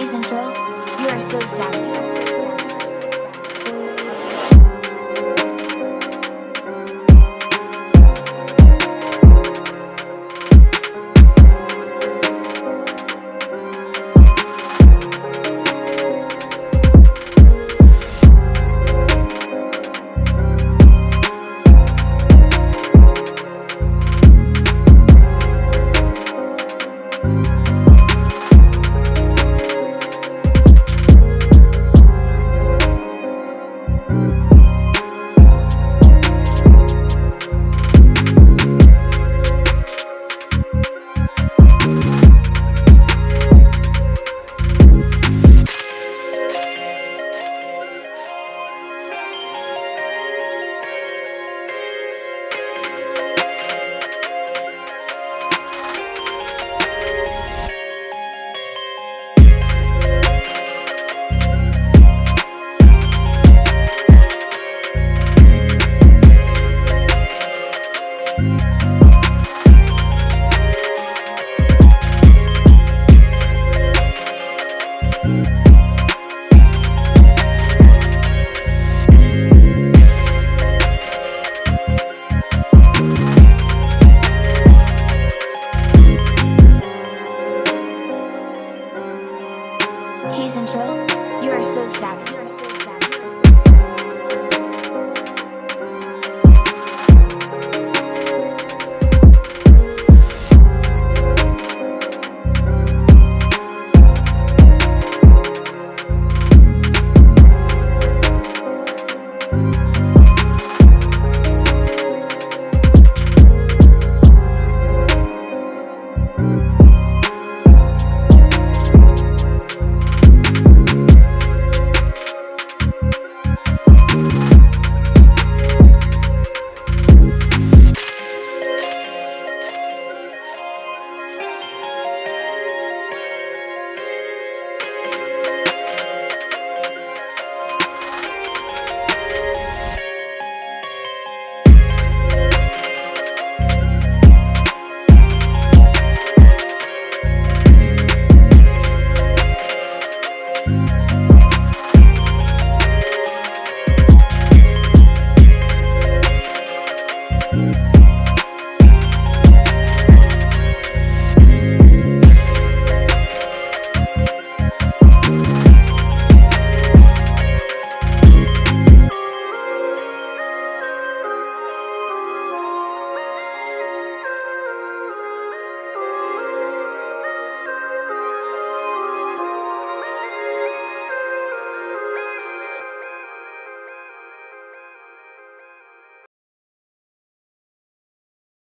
And you are so savage. He's in Troll, you are so savage.